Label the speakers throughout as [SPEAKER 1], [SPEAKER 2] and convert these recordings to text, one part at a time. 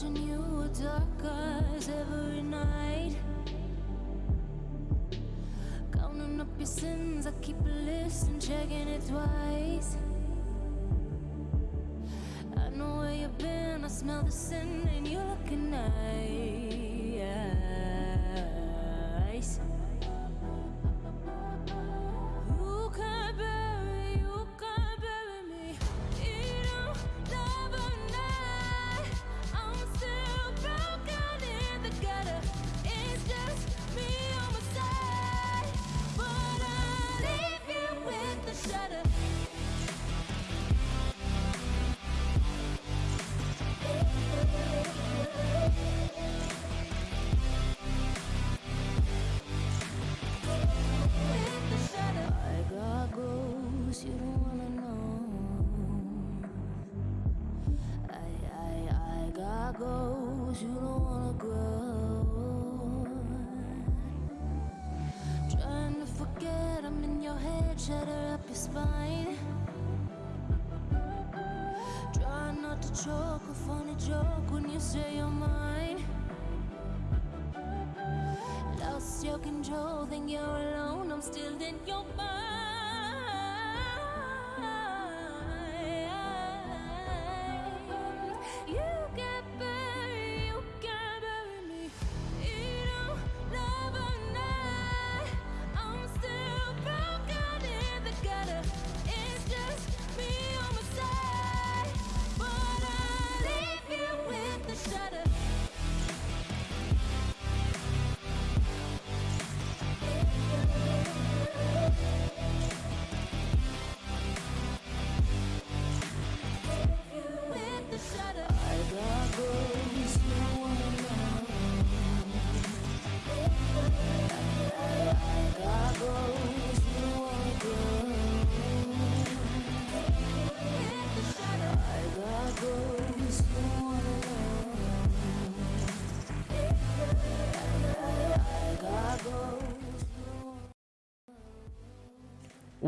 [SPEAKER 1] Watching you with dark eyes every night. Counting up your sins, I keep a list and checking it twice. I know where you've been, I smell the sin, and you're looking nice. Shatter up your spine. Try not to choke a funny joke when you say you're mine. Lost your control, think you're alone. I'm still in your mind.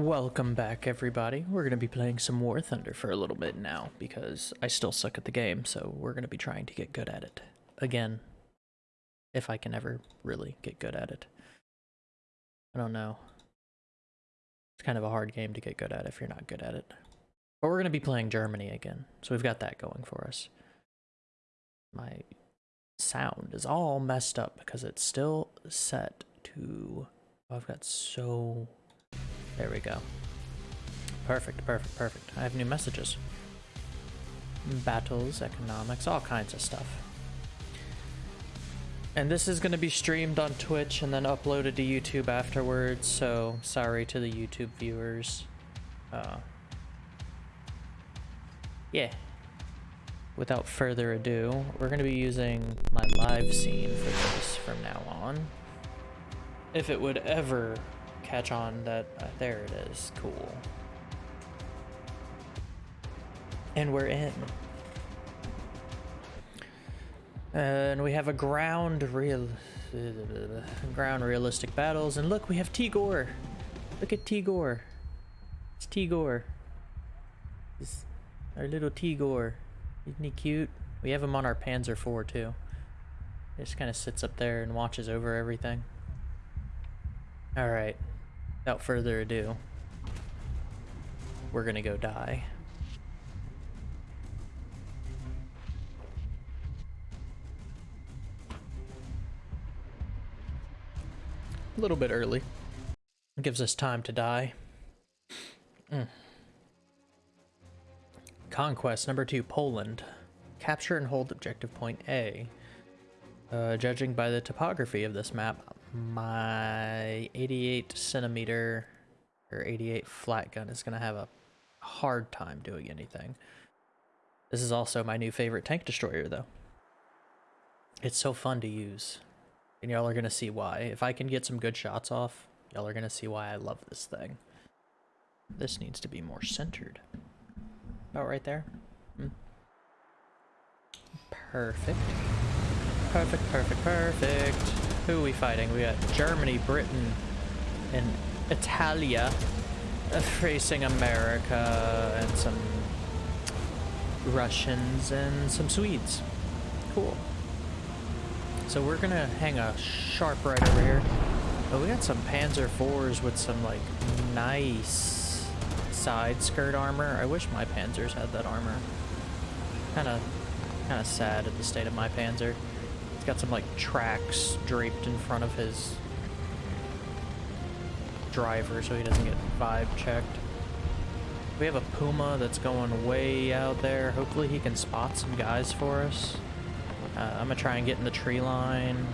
[SPEAKER 2] Welcome back, everybody. We're going to be playing some War Thunder for a little bit now because I still suck at the game, so we're going to be trying to get good at it. Again, if I can ever really get good at it. I don't know. It's kind of a hard game to get good at if you're not good at it. But we're going to be playing Germany again, so we've got that going for us. My sound is all messed up because it's still set to. Oh, I've got so there we go. Perfect, perfect, perfect. I have new messages. Battles, economics, all kinds of stuff. And this is going to be streamed on Twitch and then uploaded to YouTube afterwards, so sorry to the YouTube viewers. Uh, yeah. Without further ado, we're going to be using my live scene for this from now on. If it would ever catch on that uh, there it is. Cool. And we're in. And we have a ground real ground realistic battles. And look we have Tigor. Look at Tigor. It's Tigor. It's our little Tigor. Isn't he cute? We have him on our Panzer IV too. He just kind of sits up there and watches over everything. All right Without further ado, we're gonna go die. A little bit early. It gives us time to die. Mm. Conquest number two, Poland. Capture and hold objective point A. Uh, judging by the topography of this map, my 88 centimeter or 88 Flak gun is going to have a hard time doing anything. This is also my new favorite tank destroyer, though. It's so fun to use. And y'all are going to see why. If I can get some good shots off, y'all are going to see why I love this thing. This needs to be more centered. About right there. Hmm. Perfect. Perfect, perfect, perfect. Who are we fighting? We got Germany, Britain, and Italia facing America and some Russians and some Swedes. Cool. So we're gonna hang a sharp right over here. But we got some Panzer IVs with some like nice side skirt armor. I wish my Panzers had that armor. Kind of, kind of sad at the state of my Panzer. It's got some like tracks draped in front of his driver so he doesn't get vibe checked. We have a Puma that's going way out there. Hopefully he can spot some guys for us. Uh, I'm gonna try and get in the tree line.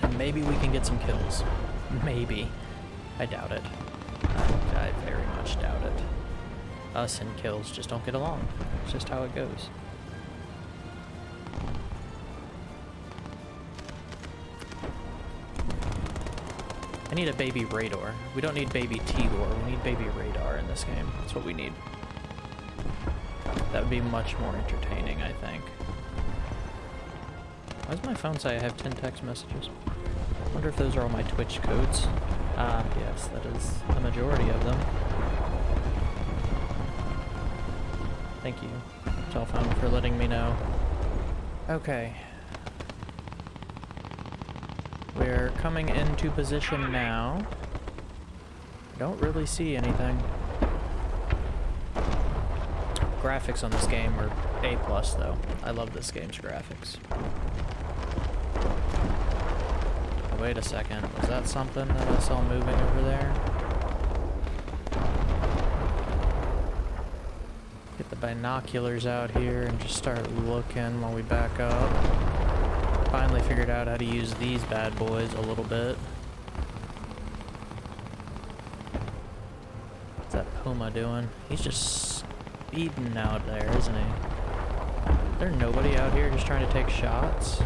[SPEAKER 2] And maybe we can get some kills. Maybe. I doubt it. I, I very much doubt it. Us and kills just don't get along. It's just how it goes. I need a baby radar. We don't need baby Tigor. We need baby radar in this game. That's what we need. That would be much more entertaining, I think. Why does my phone say I have 10 text messages? I wonder if those are all my Twitch codes. Ah, yes, that is the majority of them. Thank you, telephone, for letting me know. Okay. We're coming into position now. Don't really see anything. Graphics on this game are A+, plus though. I love this game's graphics. Oh, wait a second. Was that something that I saw moving over there? Get the binoculars out here and just start looking while we back up. Finally figured out how to use these bad boys a little bit. What's that Puma doing? He's just speeding out there, isn't he? Is there nobody out here just trying to take shots?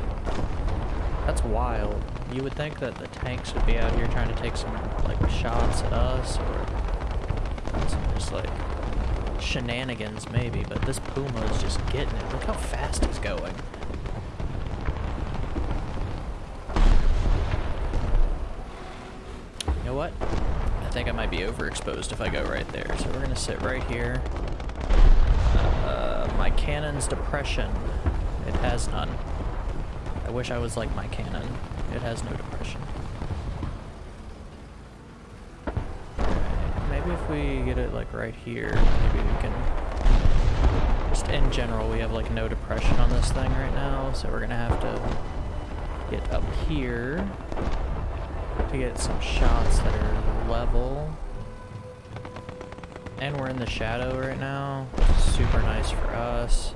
[SPEAKER 2] That's wild. You would think that the tanks would be out here trying to take some, like, shots at us, or some just, like, shenanigans, maybe, but this Puma is just getting it. Look how fast he's going. You know what? I think I might be overexposed if I go right there, so we're gonna sit right here. Uh, my cannon's depression. It has none. I wish I was like my cannon. It has no depression. Maybe if we get it like right here, maybe we can... Just in general, we have like no depression on this thing right now, so we're gonna have to get up here to get some shots that are level. And we're in the shadow right now. Super nice for us.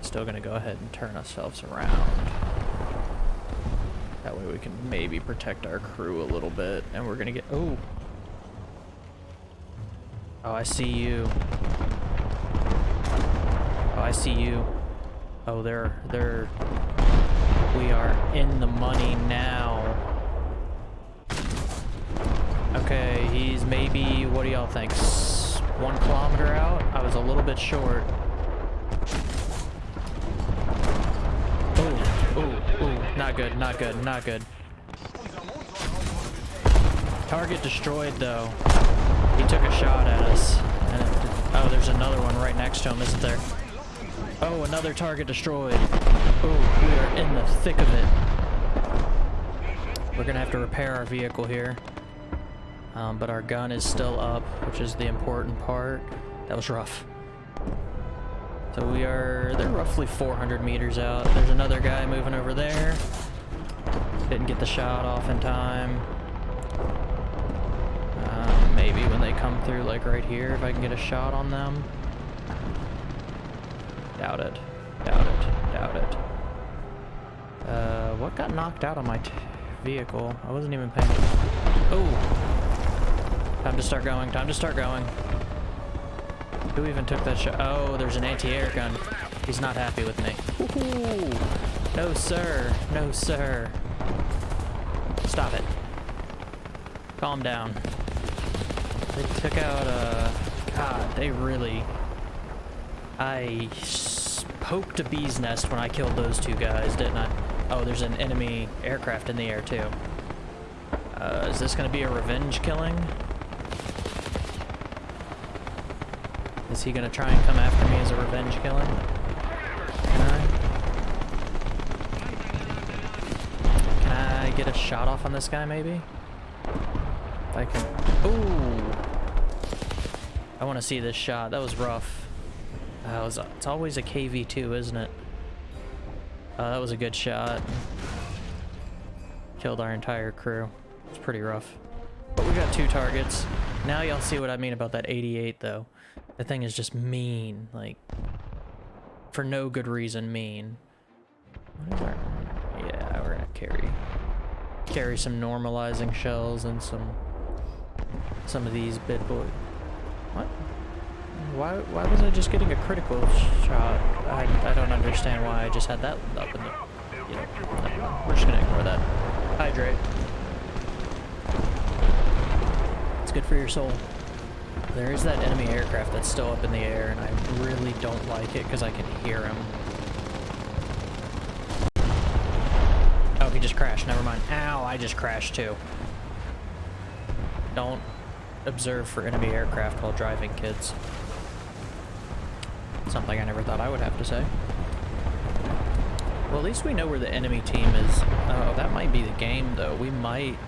[SPEAKER 2] Still gonna go ahead and turn ourselves around. That way we can maybe protect our crew a little bit. And we're gonna get... Oh! Oh, I see you. Oh, I see you. Oh, they're... They're... We are in the money now. Okay, he's maybe... What do y'all think? One kilometer out? I was a little bit short. Ooh, ooh, ooh. Not good, not good, not good. Target destroyed, though. He took a shot at us. And it, oh, there's another one right next to him, isn't there? Oh, another target destroyed. Oh, we are in the thick of it. We're gonna have to repair our vehicle here. Um, but our gun is still up, which is the important part. That was rough. So we are, they're roughly 400 meters out. There's another guy moving over there. Didn't get the shot off in time. Um, maybe when they come through, like right here, if I can get a shot on them. Doubt it. Doubt it. Doubt it. Uh, what got knocked out on my vehicle? I wasn't even paying Oh! Time to start going. Time to start going. Who even took that shot? Oh, there's an anti-air gun. He's not happy with me. No, sir. No, sir. Stop it. Calm down. They took out, uh... God, they really... I poked a bee's nest when I killed those two guys, didn't I? Oh, there's an enemy aircraft in the air, too. Uh, is this gonna be a revenge killing? Is he gonna try and come after me as a revenge killer? Can I? Can I get a shot off on this guy, maybe? If I can... Ooh! I want to see this shot. That was rough. Uh, it was, it's always a KV-2, isn't it? Uh, that was a good shot. Killed our entire crew. It's pretty rough. But we got two targets. Now y'all see what I mean about that 88, though. The thing is just mean. Like, for no good reason mean. Our... Yeah, we're gonna carry... Carry some normalizing shells and some... Some of these bit boy... What? Why, why was I just getting a critical shot? I, I don't understand why I just had that up in the... We're just gonna ignore that. Hydrate. It's good for your soul. There is that enemy aircraft that's still up in the air, and I really don't like it because I can hear him. Oh, he just crashed. Never mind. Ow, I just crashed too. Don't observe for enemy aircraft while driving, kids. Something I never thought I would have to say. Well, at least we know where the enemy team is. Oh, that might be the game, though. We might...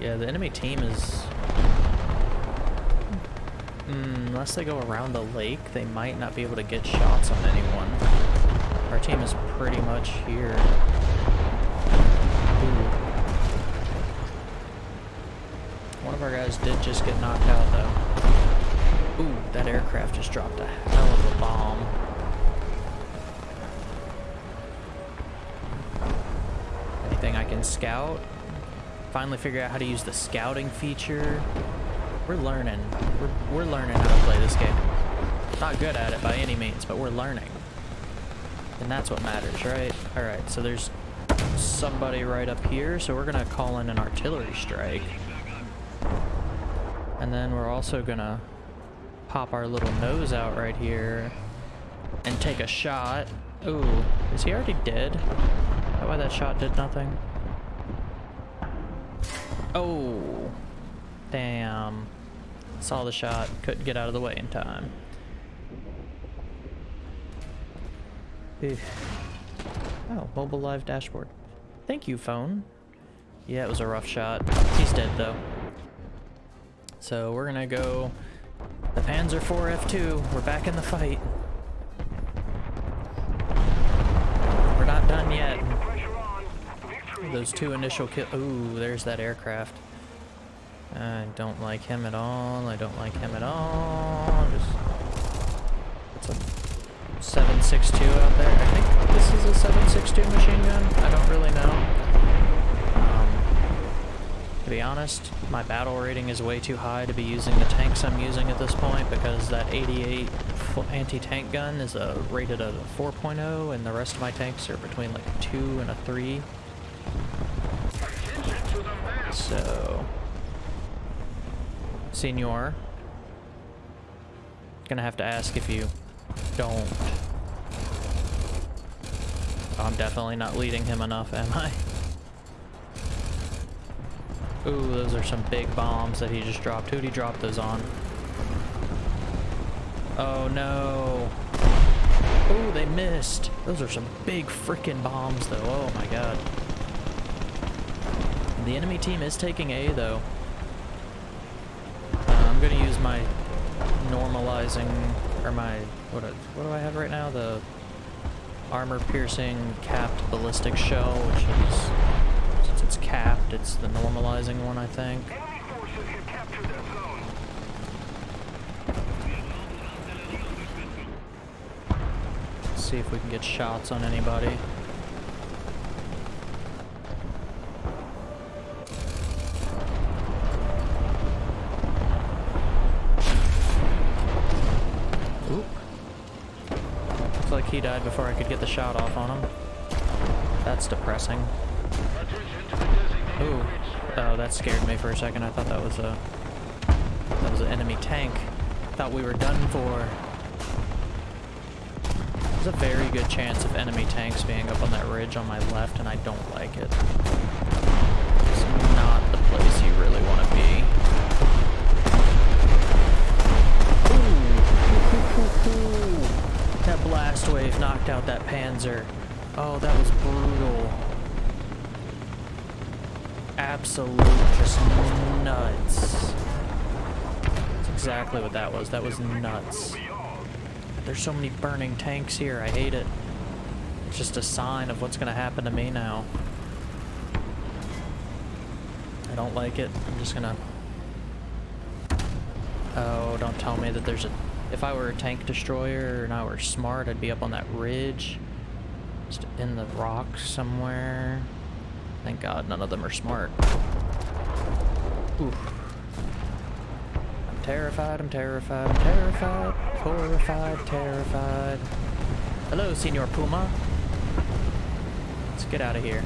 [SPEAKER 2] Yeah, the enemy team is... Mm, unless they go around the lake, they might not be able to get shots on anyone. Our team is pretty much here. Ooh. One of our guys did just get knocked out, though. Ooh, that aircraft just dropped a hell of a bomb. Anything I can scout? Finally figure out how to use the scouting feature. We're learning. We're, we're learning how to play this game. Not good at it by any means, but we're learning. And that's what matters, right? Alright, so there's somebody right up here, so we're gonna call in an artillery strike. And then we're also gonna pop our little nose out right here and take a shot. Ooh, is he already dead? That why that shot did nothing? Oh, damn. Saw the shot, couldn't get out of the way in time. Oh, mobile live dashboard. Thank you, phone. Yeah, it was a rough shot. He's dead, though. So we're gonna go... The Panzer IV F2. We're back in the fight. We're not done yet. Those two initial kill... Ooh, there's that aircraft. I don't like him at all. I don't like him at all. Just... It's a 762 out there. I think this is a 762 machine gun. I don't really know. Um, to be honest, my battle rating is way too high to be using the tanks I'm using at this point because that 88 anti-tank gun is a rated at a 4.0 and the rest of my tanks are between like a 2 and a 3. So... Senor. Gonna have to ask if you don't. I'm definitely not leading him enough, am I? Ooh, those are some big bombs that he just dropped. Who'd he drop those on? Oh no. Ooh, they missed. Those are some big freaking bombs though. Oh my god. The enemy team is taking A though. I'm gonna use my normalizing, or my, what, what do I have right now? The armor-piercing capped ballistic shell, which is, since it's capped, it's the normalizing one, I think. Let's see if we can get shots on anybody. He died before I could get the shot off on him. That's depressing. Ooh. Oh, that scared me for a second. I thought that was a... That was an enemy tank. Thought we were done for. There's a very good chance of enemy tanks being up on that ridge on my left, and I don't like it. Blast wave knocked out that Panzer. Oh, that was brutal. absolute just nuts. That's exactly what that was. That was nuts. There's so many burning tanks here. I hate it. It's just a sign of what's going to happen to me now. I don't like it. I'm just going to... Oh, don't tell me that there's a... If I were a tank destroyer and I were smart, I'd be up on that ridge. Just in the rocks somewhere. Thank God none of them are smart. Oof. I'm terrified, I'm terrified, I'm terrified, horrified, terrified. Hello, Senor Puma. Let's get out of here.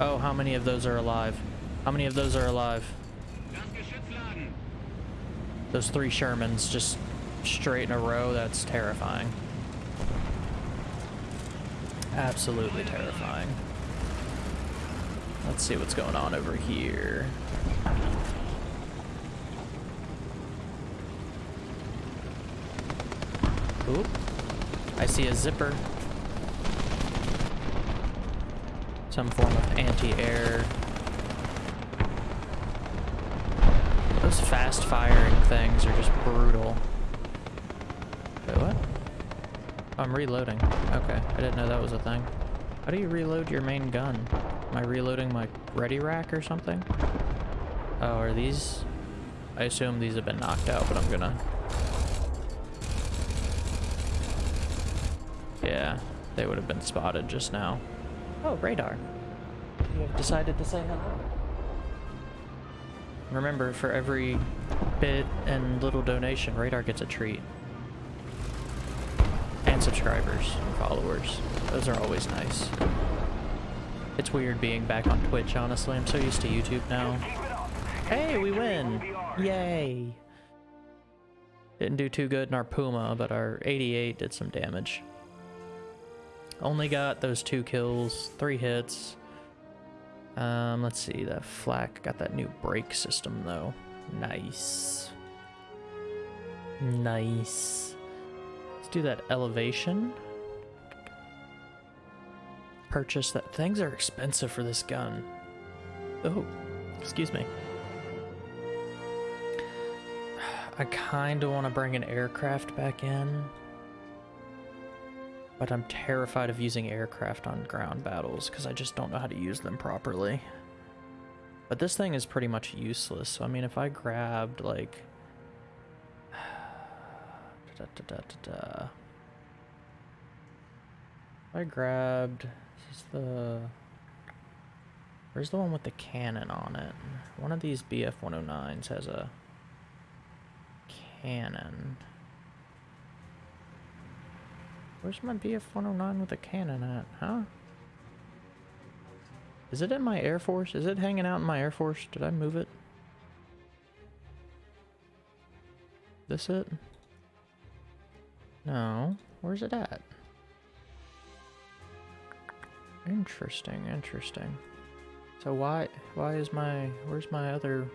[SPEAKER 2] Oh, how many of those are alive? How many of those are alive? Those three Shermans just straight in a row, that's terrifying. Absolutely terrifying. Let's see what's going on over here. Oop. I see a zipper. Some form of anti-air. Those fast firing things are just brutal. Wait, what? I'm reloading. Okay, I didn't know that was a thing. How do you reload your main gun? Am I reloading my ready rack or something? Oh, are these... I assume these have been knocked out, but I'm gonna... Yeah, they would have been spotted just now. Oh, radar. You have decided to say hello. Remember, for every bit and little donation, Radar gets a treat. And subscribers and followers. Those are always nice. It's weird being back on Twitch, honestly. I'm so used to YouTube now. Hey, we win! Yay! Didn't do too good in our Puma, but our 88 did some damage. Only got those two kills, three hits. Um, let's see, that flak got that new brake system though. Nice. Nice. Let's do that elevation. Purchase that. Things are expensive for this gun. Oh, excuse me. I kind of want to bring an aircraft back in. But I'm terrified of using aircraft on ground battles because I just don't know how to use them properly. But this thing is pretty much useless. So, I mean, if I grabbed, like... da, da, da, I grabbed... This is the... Where's the one with the cannon on it? One of these BF-109s has a cannon. Where's my BF-109 with a cannon at, huh? Is it in my Air Force? Is it hanging out in my Air Force? Did I move it? This it? No. Where's it at? Interesting, interesting. So why why is my where's my other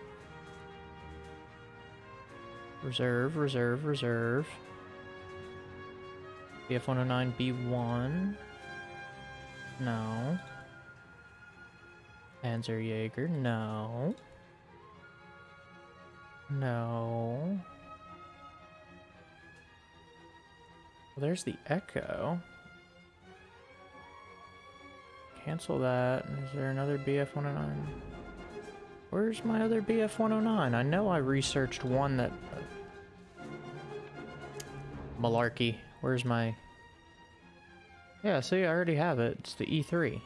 [SPEAKER 2] reserve, reserve, reserve? BF-109B1. No. Panzerjäger, no. No. Well, there's the Echo. Cancel that. Is there another BF-109? Where's my other BF-109? I know I researched one that... Uh, Malarkey. Where's my... Yeah, see, I already have it. It's the E3.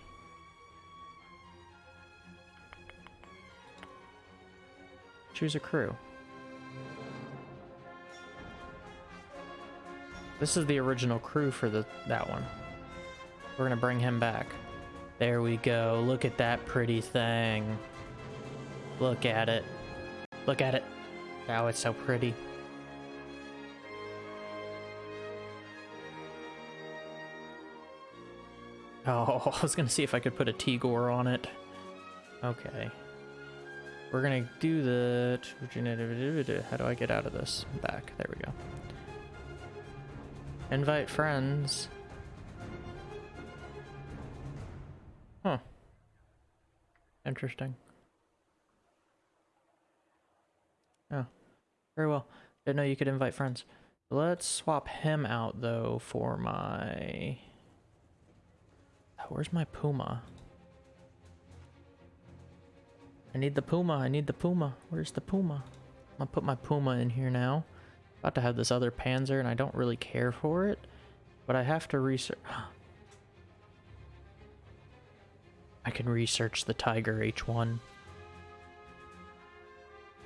[SPEAKER 2] Choose a crew. This is the original crew for the that one. We're gonna bring him back. There we go. Look at that pretty thing. Look at it. Look at it. Oh, it's so pretty. Oh, I was gonna see if I could put a Tigor on it. Okay. We're gonna do the... How do I get out of this? Back. There we go. Invite friends. Huh. Interesting. Oh, very well. Didn't know you could invite friends. Let's swap him out, though, for my... Where's my Puma? I need the Puma. I need the Puma. Where's the Puma? I'm gonna put my Puma in here now. About to have this other Panzer, and I don't really care for it. But I have to research... I can research the Tiger H1.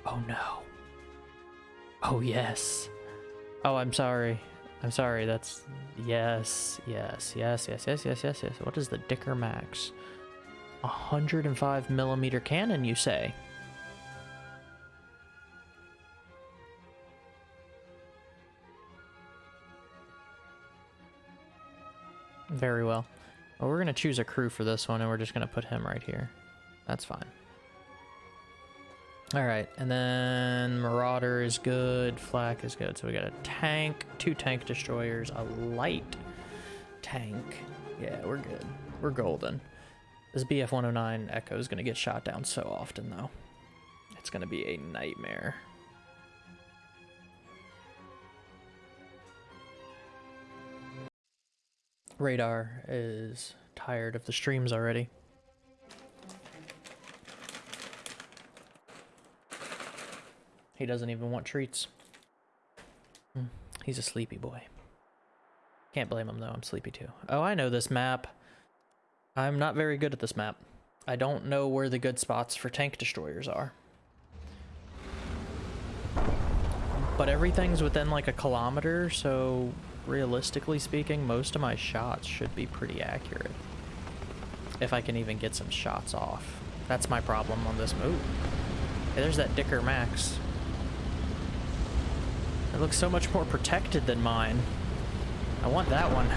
[SPEAKER 2] Oh no. Oh yes. Oh, I'm sorry. I'm sorry. That's yes, yes, yes, yes, yes, yes, yes, yes. What is the Dicker Max? 105 millimeter cannon, you say? Very well. well we're going to choose a crew for this one, and we're just going to put him right here. That's fine. All right, and then Marder is good, Flak is good. So we got a tank, two tank destroyers, a light tank. Yeah, we're good. We're golden. This BF-109 Echo is going to get shot down so often, though. It's going to be a nightmare. Radar is tired of the streams already. He doesn't even want treats. Hmm, he's a sleepy boy. Can't blame him though, I'm sleepy too. Oh, I know this map. I'm not very good at this map. I don't know where the good spots for tank destroyers are. But everything's within like a kilometer, so realistically speaking, most of my shots should be pretty accurate. If I can even get some shots off. That's my problem on this move. Hey, there's that Dicker Max. It looks so much more protected than mine. I want that one.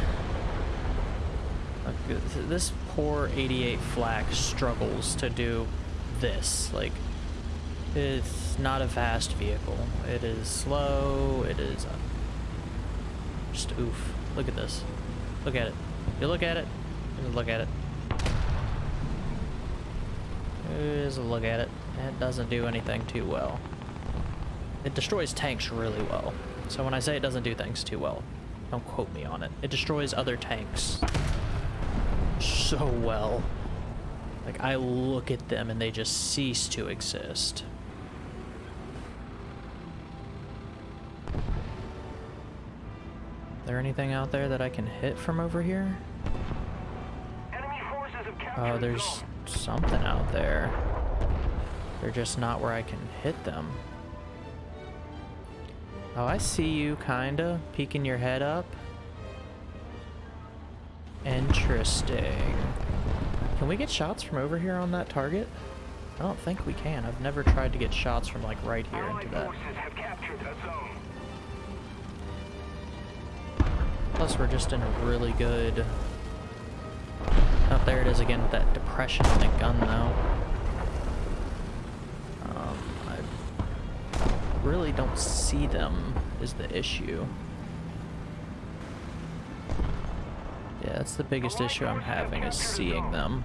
[SPEAKER 2] Look, this poor 88 Flak struggles to do this. Like, it's not a fast vehicle. It is slow. It is just oof. Look at this. Look at it. You look at it. Look at it. Just look at it. It doesn't do anything too well. It destroys tanks really well. So when I say it doesn't do things too well, don't quote me on it. It destroys other tanks so well. Like, I look at them and they just cease to exist. there anything out there that I can hit from over here? Oh, there's something out there. They're just not where I can hit them. Oh, I see you, kinda, peeking your head up. Interesting. Can we get shots from over here on that target? I don't think we can. I've never tried to get shots from, like, right here into that. Plus, we're just in a really good... Oh, there it is again with that depression in the gun, though. Um, I really don't see them, is the issue. Yeah, that's the biggest issue I'm having, is seeing them.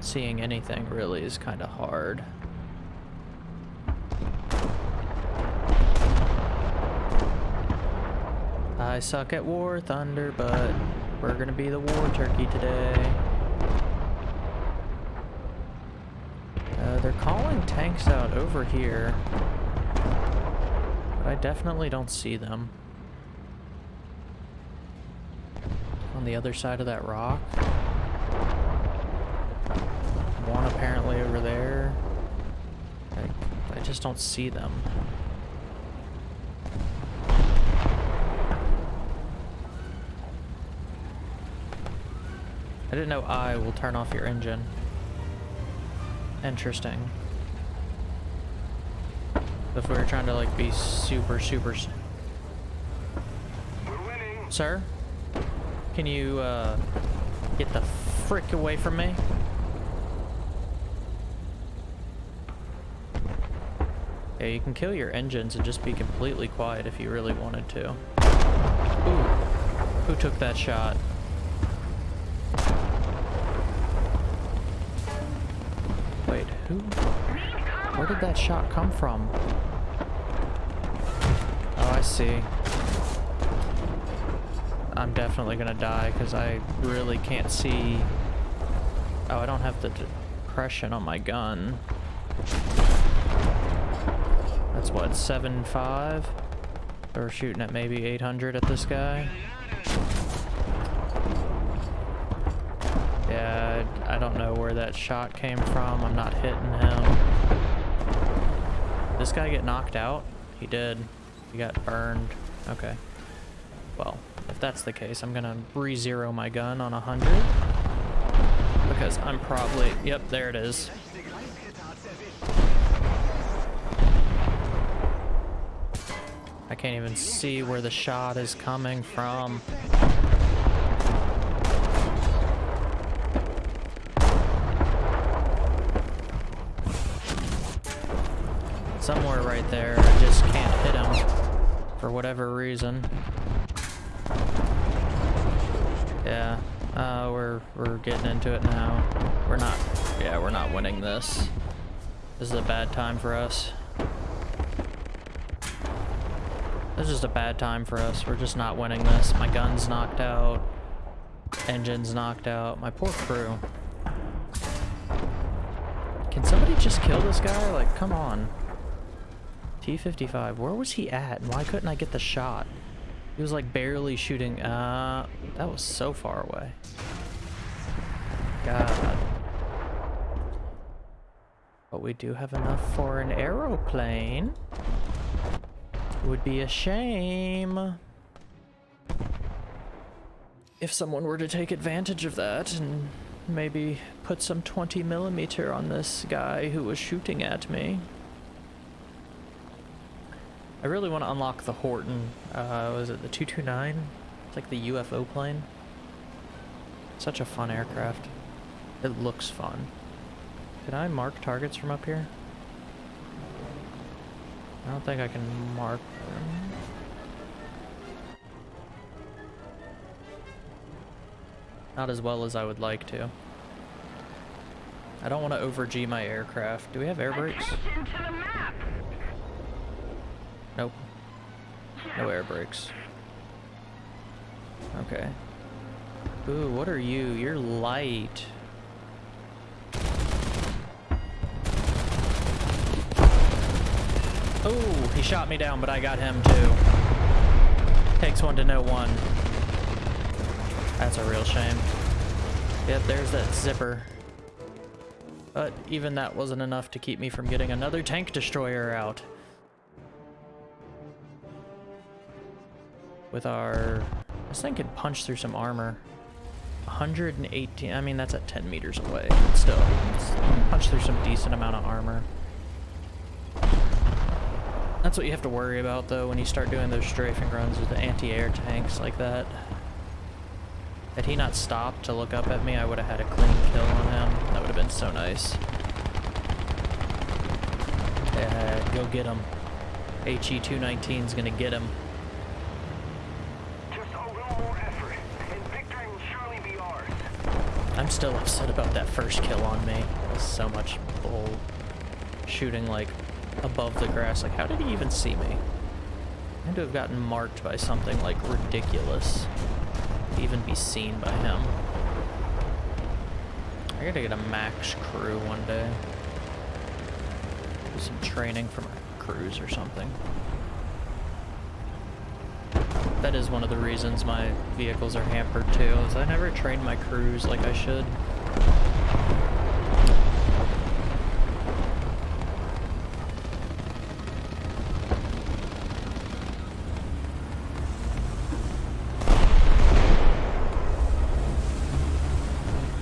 [SPEAKER 2] Seeing anything, really, is kind of hard. I suck at War Thunder, but we're gonna be the War Turkey today. Uh, tanks out over here. But I definitely don't see them. On the other side of that rock. One apparently over there. I, I just don't see them. I didn't know I will turn off your engine. Interesting. If we were trying to like be super, super... Sir? Can you uh, get the frick away from me? Yeah, you can kill your engines and just be completely quiet if you really wanted to. Ooh. Who took that shot? Wait, who? Where did that shot come from? Oh, I see. I'm definitely gonna die because I really can't see. Oh, I don't have the depression on my gun. That's what, 7.5? We're shooting at maybe 800 at this guy. Yeah, I don't know where that shot came from. I'm not hitting him. This guy get knocked out? He did. He got burned. Okay. Well, if that's the case, I'm gonna re-zero my gun on 100. Because I'm probably... Yep, there it is. I can't even see where the shot is coming from. Whatever reason. Yeah, uh, we're we're getting into it now. We're not, yeah, we're not winning this. This is a bad time for us. This is just a bad time for us. We're just not winning this. My gun's knocked out. Engine's knocked out. My poor crew. Can somebody just kill this guy? Like, come on. T-55, where was he at? Why couldn't I get the shot? He was like barely shooting. Uh, that was so far away. God. But we do have enough for an aeroplane. Would be a shame if someone were to take advantage of that and maybe put some 20 millimeter on this guy who was shooting at me. I really want to unlock the Horten. Uh, was it the 229? It's like the UFO plane. Such a fun aircraft. It looks fun. Can I mark targets from up here? I don't think I can mark them. Not as well as I would like to. I don't want to over G my aircraft. Do we have air brakes? Nope. No air brakes. Okay. Ooh, what are you? You're light. Oh, he shot me down, but I got him too. Takes one to know one. That's a real shame. Yep, there's that zipper. But even that wasn't enough to keep me from getting another tank destroyer out. With our... This thing can punch through some armor. 118, I mean that's at 10 meters away. But still, punch through some decent amount of armor. That's what you have to worry about though when you start doing those strafing runs with the anti-air tanks like that. Had he not stopped to look up at me, I would have had a clean kill on him. That would have been so nice. Yeah, go get him. HE-219 is gonna get him.
[SPEAKER 3] Just a little more effort, and victory will surely be ours.
[SPEAKER 2] I'm still upset about that first kill on me. So much bull shooting like above the grass. Like, how did he even see me? I had to have gotten marked by something like ridiculous even be seen by him. I gotta get a max crew one day. Do some training for my crews or something. That is one of the reasons my vehicles are hampered too, is I never train my crews like I should.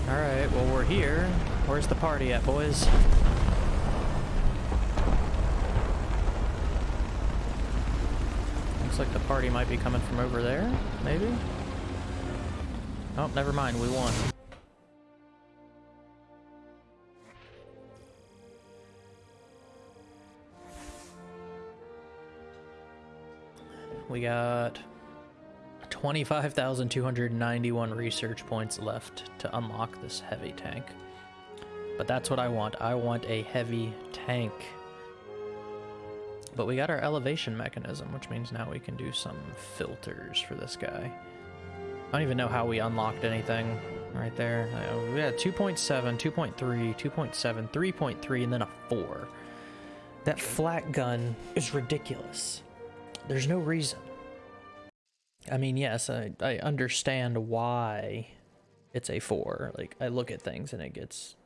[SPEAKER 2] Alright, well we're here. Where's the party at, boys? Looks like the party might be coming from over there, maybe? Oh, never mind, we won. We got 25,291 research points left to unlock this heavy tank. But that's what I want. I want a heavy tank. But we got our elevation mechanism, which means now we can do some filters for this guy. I don't even know how we unlocked anything right there. Uh, We had 2.7, 2.3, 2.7, 3.3, and then a 4. That Flak gun is ridiculous. There's no reason. I mean, yes, I, I understand why it's a 4. Like, I look at things and it gets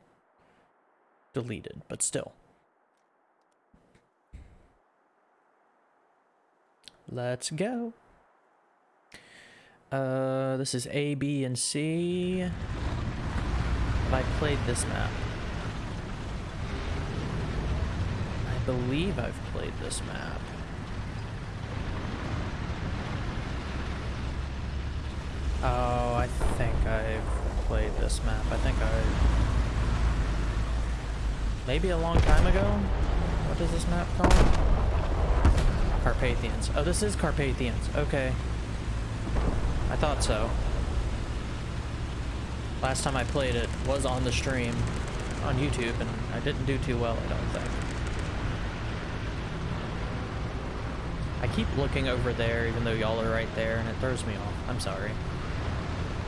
[SPEAKER 2] deleted, but still. Let's go. Uh, this is A, B, and C. Have I played this map? I believe I've played this map. Oh, I think I've played this map. I think I... Maybe a long time ago? What is this map called? Carpathians. Oh, this is Carpathians. Okay. I thought so. Last time I played it was on the stream on YouTube, and I didn't do too well, I don't think. I keep looking over there, even though y'all are right there, and it throws me off. I'm sorry.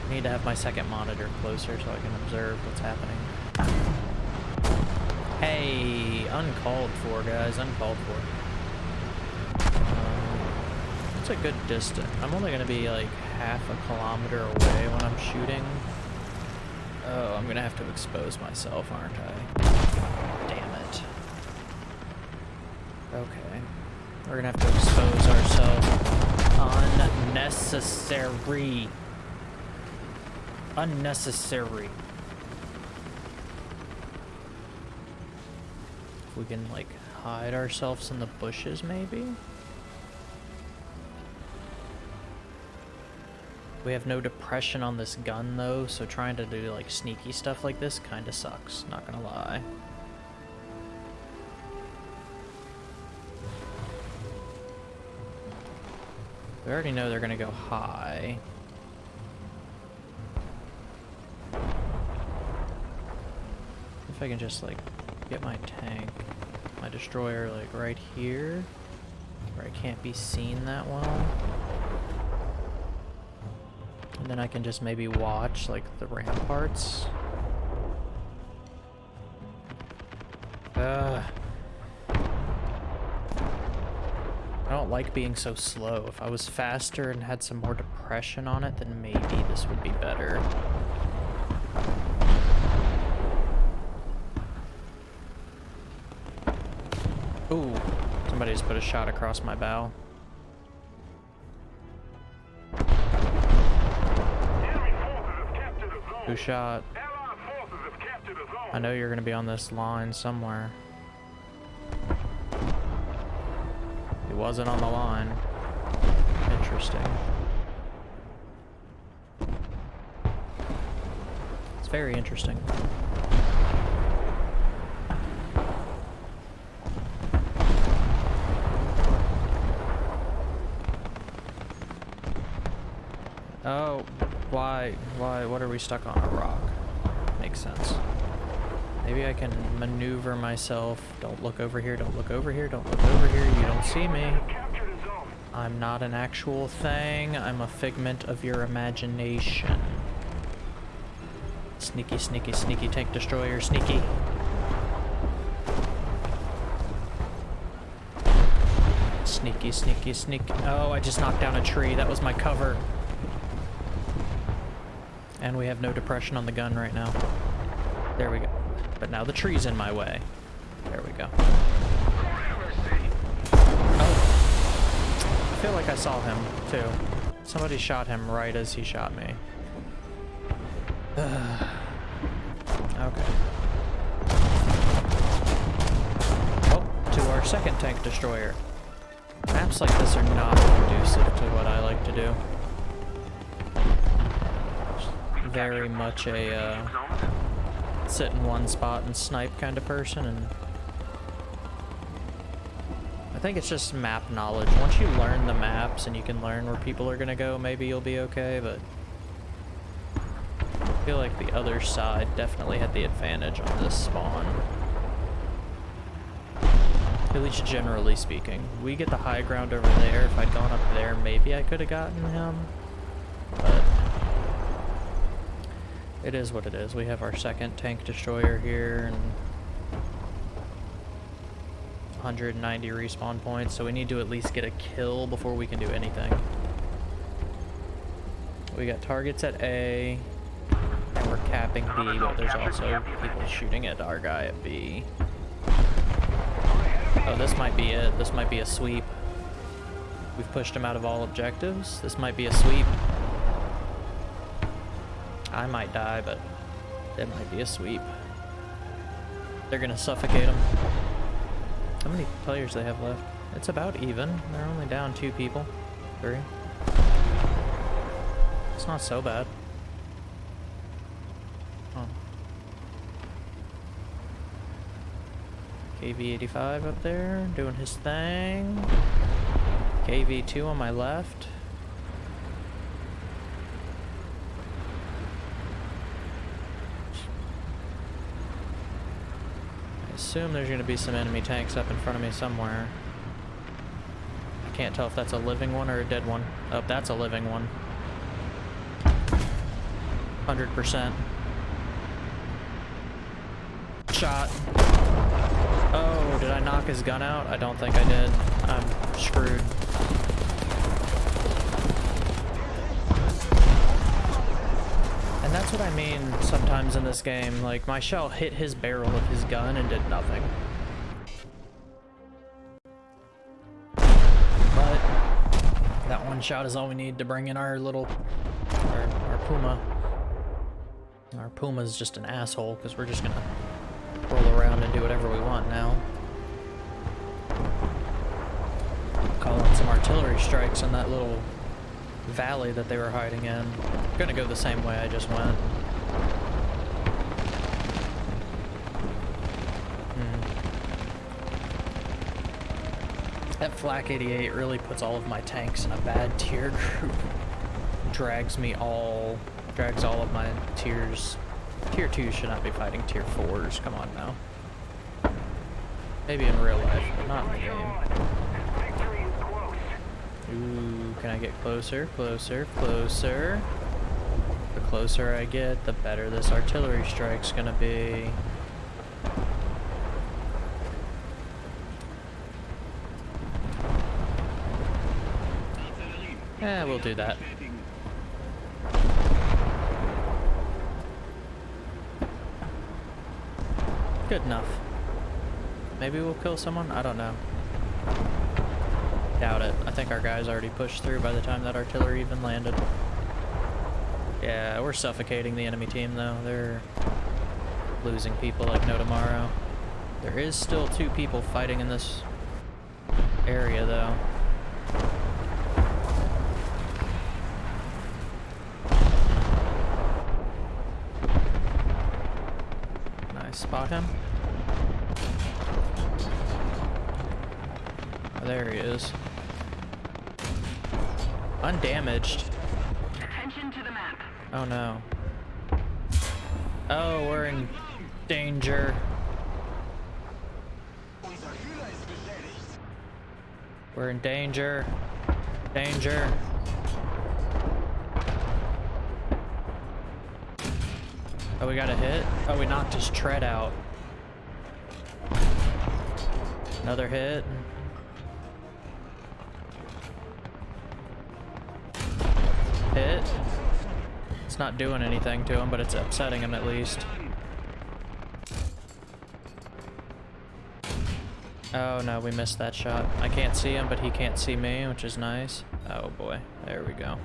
[SPEAKER 2] I need to have my second monitor closer so I can observe what's happening. Hey, uncalled for, guys, uncalled for. It's a good distance. I'm only gonna be like half a kilometer away when I'm shooting. Oh, I'm gonna have to expose myself, aren't I? Damn it. Okay. We're gonna have to expose ourselves. Unnecessary. Unnecessary. If we can, like, hide ourselves in the bushes, maybe? We have no depression on this gun, though, so trying to do, like, sneaky stuff like this kinda sucks, not gonna lie. We already know they're gonna go high. If I can just, like, get my tank, my destroyer, like, right here, where I can't be seen that well. And then I can just maybe watch, like, the ramparts. Ugh. I don't like being so slow. If I was faster and had some more depression on it, then maybe this would be better. Ooh, somebody just put a shot across my bow. Who shot? I know you're gonna be on this line somewhere. He wasn't on the line. Interesting. It's very interesting. Oh, why, why, what are we stuck on a rock? Makes sense. Maybe I can maneuver myself. Don't look over here, don't look over here, don't look over here, you don't see me. I'm not an actual thing, I'm a figment of your imagination. Sneaky, sneaky, sneaky tank destroyer, sneaky. Sneaky, sneaky, sneaky. Oh, I just knocked down a tree. That was my cover. And we have no depression on the gun right now. There we go. But now the tree's in my way. There we go. Oh. I feel like I saw him, too. Somebody shot him right as he shot me. okay. Oh, to our second tank destroyer. Maps like this are not conducive to what I like to do. Very much a, uh, sit in one spot and snipe kind of person, and I think it's just map knowledge. Once you learn the maps and you can learn where people are gonna go, maybe you'll be okay, but I feel like the other side definitely had the advantage on this spawn. At least generally speaking. We get the high ground over there. If I'd gone up there, maybe I could have gotten him. But it is what it is. We have our second tank destroyer here and 190 respawn points, so we need to at least get a kill before we can do anything. We got targets at A, and we're capping B, but there's also people shooting at our guy at B. Oh, this might be it. This might be a sweep. We've pushed him out of all objectives. This might be a sweep. I might die, but it might be a sweep. They're gonna suffocate him. How many players they have left? It's about even. They're only down two people. Three. It's not so bad. Huh. KV-85 up there, doing his thing. KV-2 on my left. I assume there's going to be some enemy tanks up in front of me somewhere. I can't tell if that's a living one or a dead one. Oh, that's a living one. 100%. Shot. Oh, did I knock his gun out? I don't think I did. I'm screwed. That's what I mean sometimes in this game. Like, my shell hit his barrel of his gun and did nothing. But that one shot is all we need to bring in our little, our, our Puma. Our Puma's just an asshole because we're just gonna roll around and do whatever we want now. Call in some artillery strikes on that little valley that they were hiding in. gonna go the same way I just went. Hmm. That Flak 88 really puts all of my tanks in a bad tier group. Drags me all, drags all of my tiers. Tier 2 should not be fighting tier 4s, come on now. Maybe in real life, but not in the game. Ooh, can I get closer, closer, closer? The closer I get, the better this artillery strike's gonna be. Eh, we'll do that. Good enough. Maybe we'll kill someone? I don't know. Doubt it. I think our guys already pushed through by the time that artillery even landed. Yeah, we're suffocating the enemy team though. They're losing people like no tomorrow. There is still two people fighting in this area though. I spot him? There he is. Undamaged.
[SPEAKER 3] Attention to the map.
[SPEAKER 2] Oh no. Oh, we're in danger. We're in danger. Danger. Oh, we got a hit? Oh, we knocked his tread out. Another hit. Hit. It's not doing anything to him, but it's upsetting him at least. Oh no, we missed that shot. I can't see him, but he can't see me, which is nice. Oh boy, there we go.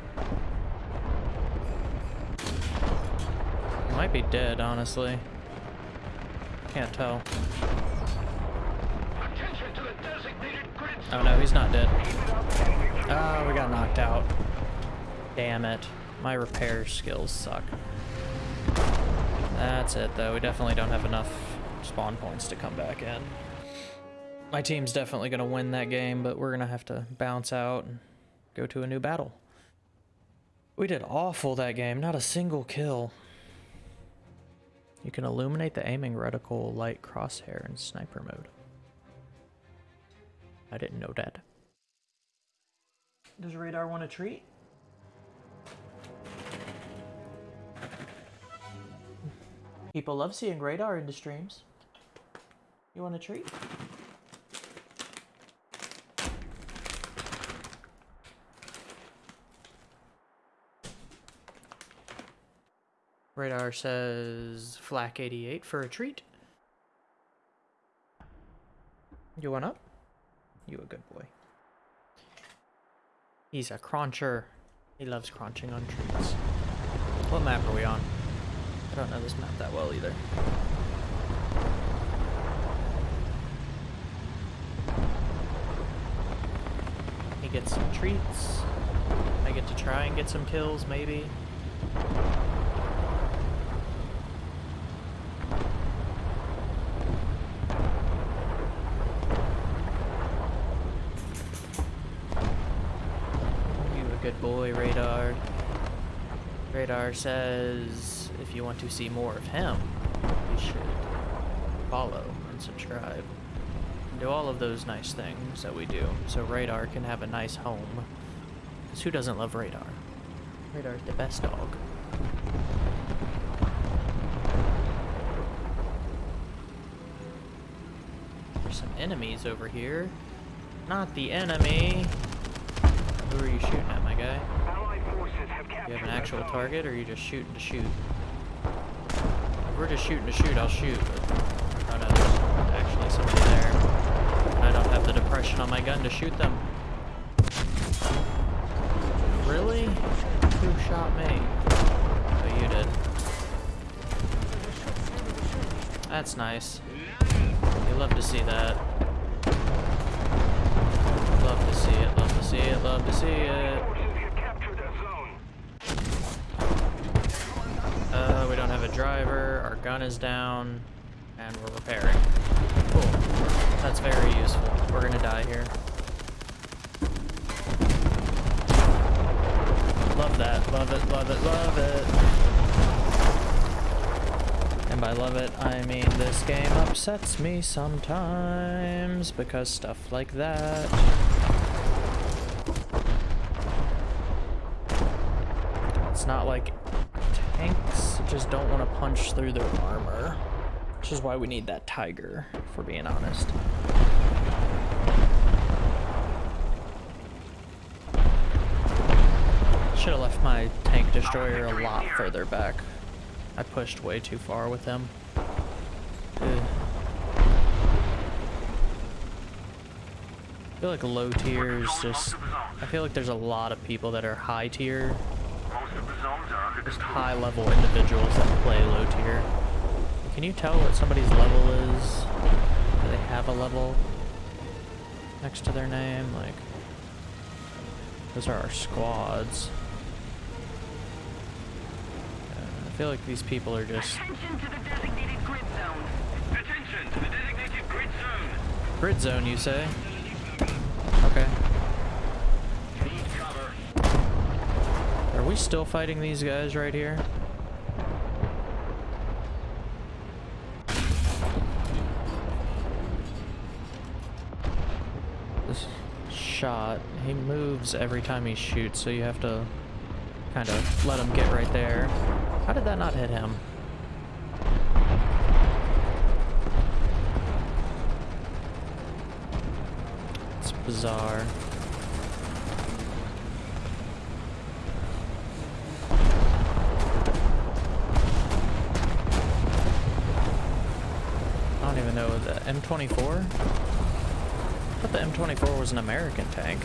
[SPEAKER 2] He might be dead, honestly. Can't tell.
[SPEAKER 3] Attention to the designated grid
[SPEAKER 2] Oh no, he's not dead. Oh, we got knocked out. Damn it. My repair skills suck. That's it though, we definitely don't have enough spawn points to come back in. My team's definitely going to win that game, but we're going to have to bounce out and go to a new battle. We did awful that game, not a single kill. You can illuminate the aiming reticle light crosshair in sniper mode. I didn't know that. Does Radar want a treat? People love seeing Radar into streams. You want a treat? Radar says Flak 88 for a treat. You want up? You a good boy. He's a cruncher. He loves crunching on treats. What map are we on? I don't know this map that well either. He gets some treats. I get to try and get some kills, maybe. Good boy, Radar. Radar says if you want to see more of him, you should follow and subscribe. And do all of those nice things that we do so Radar can have a nice home. Because who doesn't love Radar? Radar's the best dog. There's some enemies over here. Not the enemy. Who are you shooting at, my guy?
[SPEAKER 3] Allied forces have captured
[SPEAKER 2] You have an actual target, or are you just shooting to shoot? If we're just shooting to shoot, I'll shoot. But oh no, there's actually somebody there. And I don't have the depression on my gun to shoot them. Really? Who shot me? Oh, you did. That's nice. You love to see that. Love to see it, love to see it, love to see it.
[SPEAKER 3] Forces have captured the zone.
[SPEAKER 2] Uh, we don't have a driver, our gun is down, and we're repairing. Cool. That's very useful. We're gonna die here. Love that. Love it, love it, love it. And by love it, I mean this game upsets me sometimes because stuff like that. It's not like tanks don't want to punch through their armor. Which is why we need that tiger, if we're being honest. Should have left my tank destroyer a lot further back. I pushed way too far with him. Ugh. I feel like low tiers just... I feel like there's a lot of people that are high tier
[SPEAKER 3] Most of the zones are
[SPEAKER 2] just high level individuals that play low tier. Can you tell what somebody's level is? Do they have a level next to their name? Like, those are our squads. Uh, I feel like these people are just
[SPEAKER 3] Attention to the designated grid zone. Attention to the designated grid zone.
[SPEAKER 2] grid zone, you say? Okay.
[SPEAKER 3] Need cover.
[SPEAKER 2] Are we still fighting these guys right here? This shot, he moves every time he shoots, so you have to kind of let him get right there. How did that not hit him? It's bizarre. I don't even know the M24. I thought the M24 was an American tank.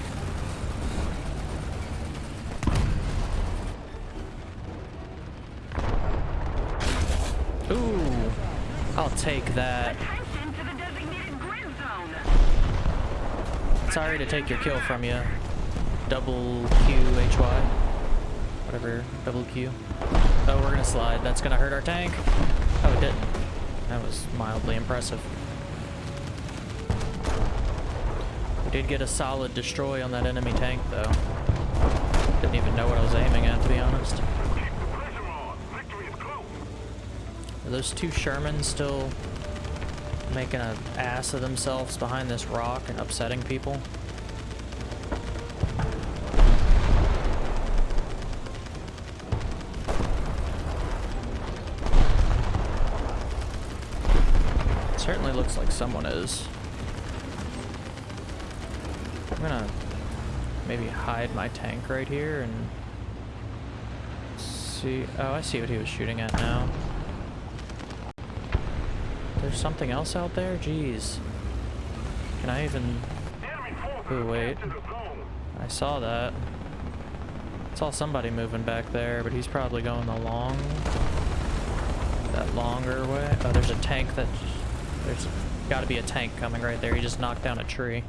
[SPEAKER 2] Ooh, I'll take that.
[SPEAKER 3] Attention to the designated grid zone.
[SPEAKER 2] Sorry to take your kill from you. Double Q H Y. Whatever, double Q. Oh, we're gonna slide. That's gonna hurt our tank. Oh, it didn't. That was mildly impressive. Did get a solid destroy on that enemy tank, though. Didn't even know what I was aiming at, to be honest. Are those two Shermans still making an ass of themselves behind this rock and upsetting people? Certainly looks like someone is. I'm gonna maybe hide my tank right here and see. Oh, I see what he was shooting at now. There's something else out there? Jeez. Can I even... Ooh, wait. I saw that. I saw somebody moving back there, but he's probably going the long... That longer way. Oh, there's a tank that... There's gotta be a tank coming right there. He just knocked down a tree.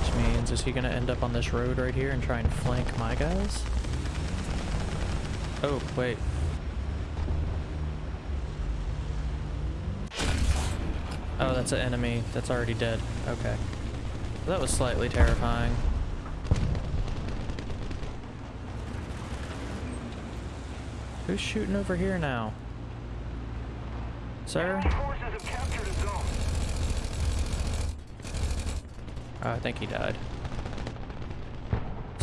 [SPEAKER 2] Which means, is he gonna end up on this road right here and try and flank my guys? Oh, wait. Oh, that's an enemy that's already dead. Okay. That was slightly terrifying. Who's shooting over here now? Sir?
[SPEAKER 3] Enemy forces have captured the zone.
[SPEAKER 2] Oh, I think he died.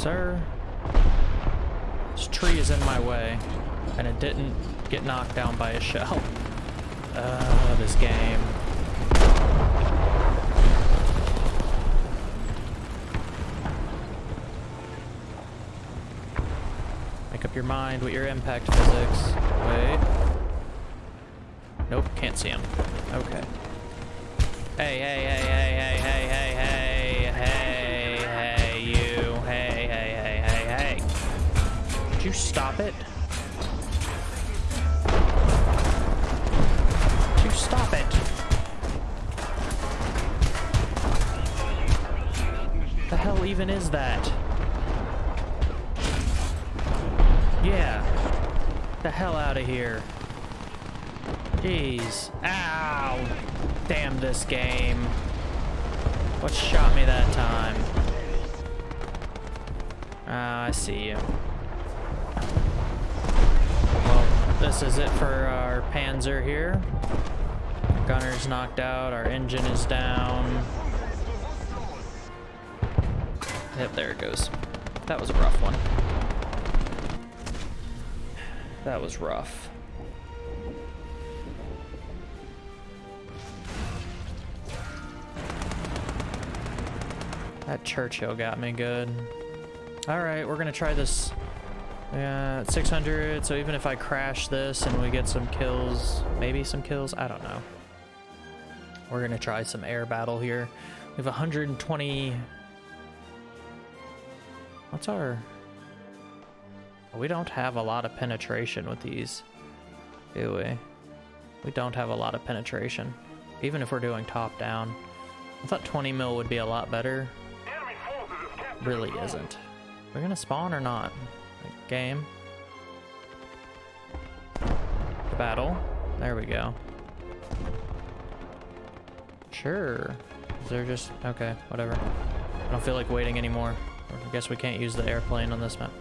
[SPEAKER 2] Sir? This tree is in my way, and it didn't get knocked down by a shell. Uh, this game. Make up your mind with your impact physics. Wait. Nope, can't see him. Okay. Hey, hey, hey, hey, hey, hey, you stop it? Would you stop it? The hell even is that? Yeah. The hell out of here. Jeez. Ow. Damn this game. What shot me that time? Ah, I see you. This is it for our Panzer here. Gunner's knocked out, our engine is down. Yep, there it goes. That was a rough one. That was rough. That Churchill got me good. Alright, we're gonna try this. Yeah, 600, so even if I crash this and we get some kills, maybe some kills, I don't know. We're gonna try some air battle here. We have 120... What's our... We don't have a lot of penetration with these, do we? We don't have a lot of penetration, even if we're doing top down. I thought 20 mil would be a lot better. Really isn't. We're gonna spawn or not? Game. The battle. There we go. Sure. Is there just... Okay, whatever. I don't feel like waiting anymore. I guess we can't use the airplane on this map.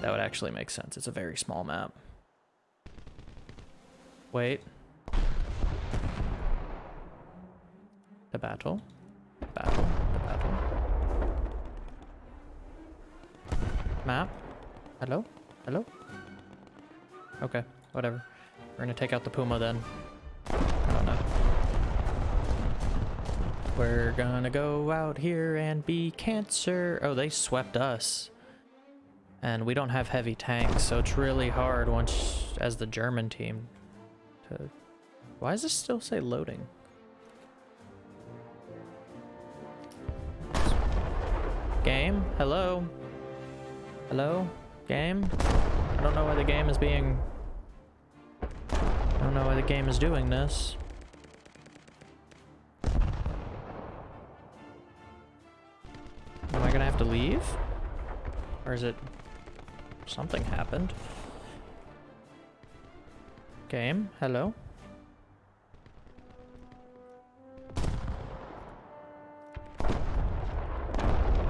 [SPEAKER 2] That would actually make sense. It's a very small map. Wait. The battle. Battle. The battle. Map? Hello? Hello? Okay, whatever. We're gonna take out the Puma then. I don't know. We're gonna go out here and be cancer. Oh, they swept us. And we don't have heavy tanks, so it's really hard once, as the German team, to... Why does this still say loading? Game? Hello? Hello? Game? I don't know why the game is being... I don't know why the game is doing this. Am I gonna have to leave? Or is it... Something happened. Game, hello?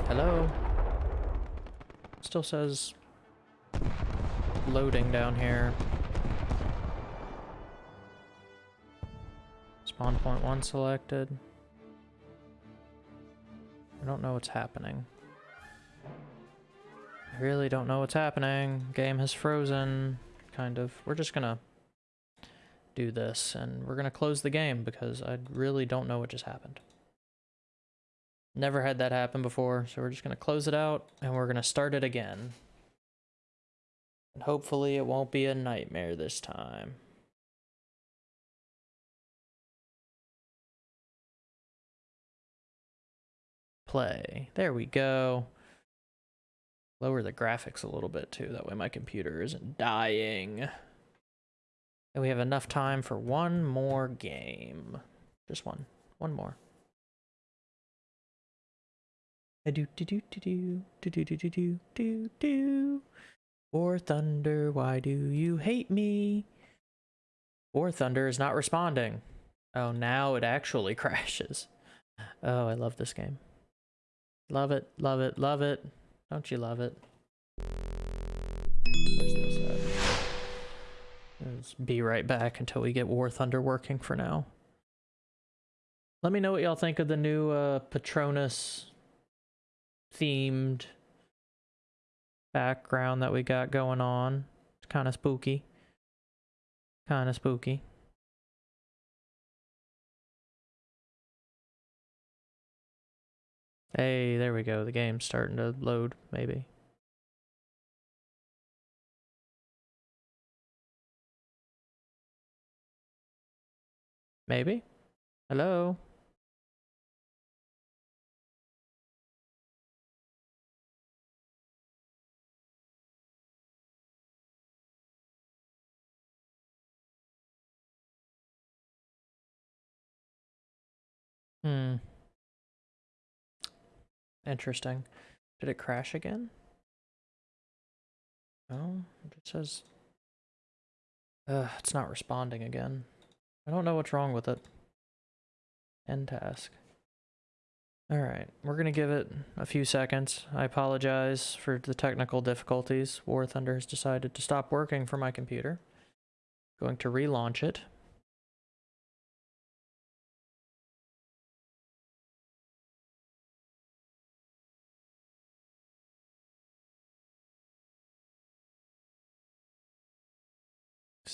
[SPEAKER 2] Hello? Still says loading down here. Spawn point one selected. I don't know what's happening. I really don't know what's happening. Game has frozen. Kind of. We're just gonna do this and we're gonna close the game because I really don't know what just happened. Never had that happen before, so we're just gonna close it out and we're gonna start it again. And hopefully it won't be a nightmare this time. Play. There we go. Lower the graphics a little bit too, that way my computer isn't dying. And we have enough time for one more game. Just one. One more. A do do do do do do do do do do do War Thunder, why do you hate me? War Thunder is not responding. Oh, now it actually crashes. Oh, I love this game. Love it, love it, love it. Don't you love it? Let's be right back until we get War Thunder working for now. Let me know what y'all think of the new uh, Patronus themed background that we got going on. It's kind of spooky. Kind of spooky. Hey, there we go. The game's starting to load, maybe. Maybe? Hello? Hmm. Interesting. Did it crash again? No, it says... Uh, it's not responding again. I don't know what's wrong with it. End task. Alright, we're gonna give it a few seconds. I apologize for the technical difficulties. War Thunder has decided to stop working for my computer. Going to relaunch it.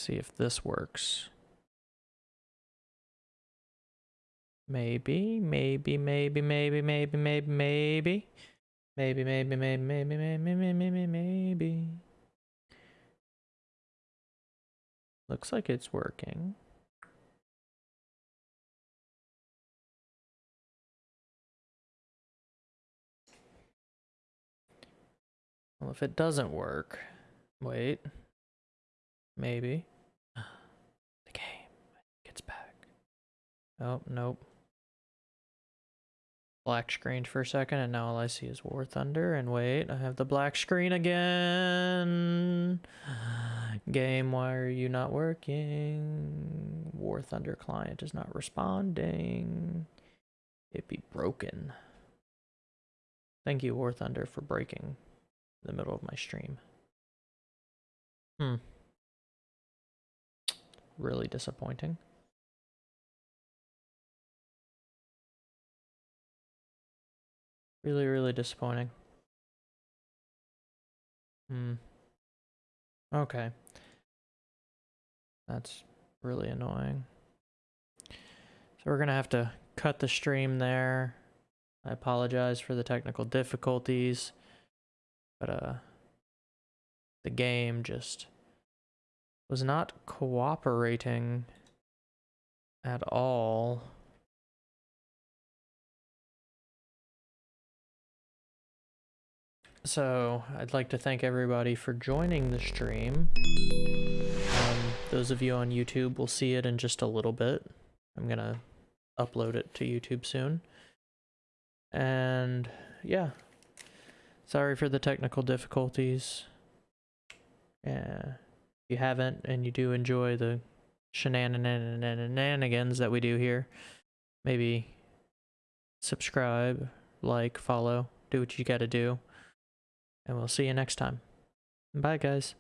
[SPEAKER 2] See if this works. Maybe, maybe, maybe, maybe, maybe, maybe, maybe. Maybe, maybe, maybe, maybe, maybe, maybe, maybe. Looks like it's working. Well, if it doesn't work, wait. Maybe. The game gets back. Oh, nope. Black screen for a second, and now all I see is War Thunder. And wait, I have the black screen again. Game, why are you not working? War Thunder client is not responding. It be broken. Thank you, War Thunder, for breaking the middle of my stream. Hmm really disappointing. Really, really disappointing. Hmm. Okay. That's really annoying. So we're gonna have to cut the stream there. I apologize for the technical difficulties, but uh, the game just was not cooperating at all. So, I'd like to thank everybody for joining the stream. Um, those of you on YouTube will see it in just a little bit. I'm gonna upload it to YouTube soon. And, yeah. Sorry for the technical difficulties. Yeah you haven't and you do enjoy the shenanigans that we do here, maybe subscribe, like, follow, do what you got to do. And we'll see you next time. Bye, guys.